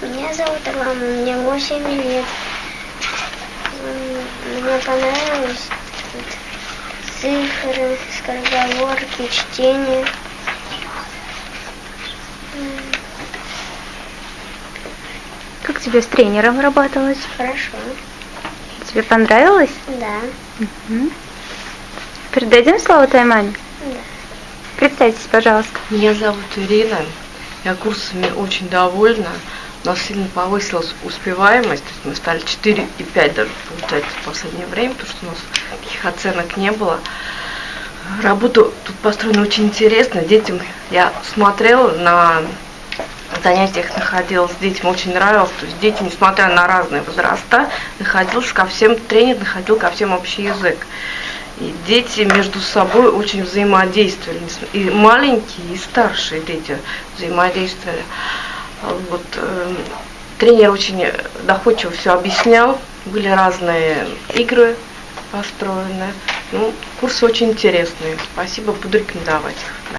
Меня зовут Рома, мне 8 лет. Мне понравилось тут цифры, скороговорки, чтение. Как тебе с тренером работалось? Хорошо. Тебе понравилось? Да. Мгм. Передадим слово твоей маме? Да. Представьтесь, пожалуйста. Меня зовут Ирина. Я курсами очень довольна. У нас сильно повысилась успеваемость. То есть мы стали 4 и 5 даже получается в последнее время, потому что у нас таких оценок не было. Работа тут построена очень интересно. Детям я смотрела на занятиях находилась с детьми, очень нравилось. То есть дети, несмотря на разные возраста, находился ко всем, тренер находил ко всем общий язык. И дети между собой очень взаимодействовали. И маленькие, и старшие дети взаимодействовали. А Вот, э, тренер очень доходчиво все объяснял. Были разные игры построены. Ну, курсы очень интересные. Спасибо, буду рекомендовать их.